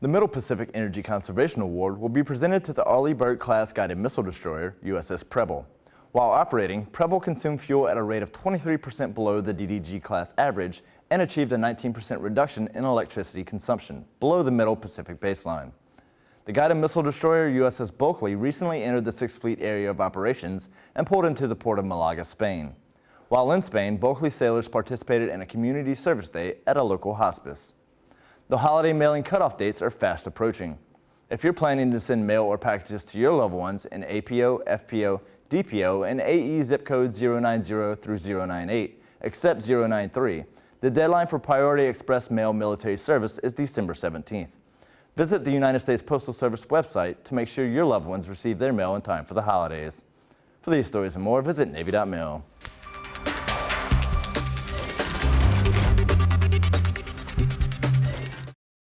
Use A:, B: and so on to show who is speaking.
A: The Middle Pacific Energy Conservation Award will be presented to the Arleigh Burke-class guided missile destroyer, USS Preble. While operating, Preble consumed fuel at a rate of 23% below the DDG-class average and achieved a 19% reduction in electricity consumption, below the Middle Pacific baseline. The guided missile destroyer USS Bulkeley recently entered the Sixth Fleet area of operations and pulled into the port of Malaga, Spain. While in Spain, Bulkeley sailors participated in a community service day at a local hospice. The holiday mailing cutoff dates are fast approaching. If you're planning to send mail or packages to your loved ones in APO, FPO, DPO, and AE zip codes 090 through 098, except 093, the deadline for Priority Express Mail military service is December 17th. Visit the United States Postal Service website to make sure your loved ones receive their mail in time for the holidays. For these stories and more, visit Navy.mil.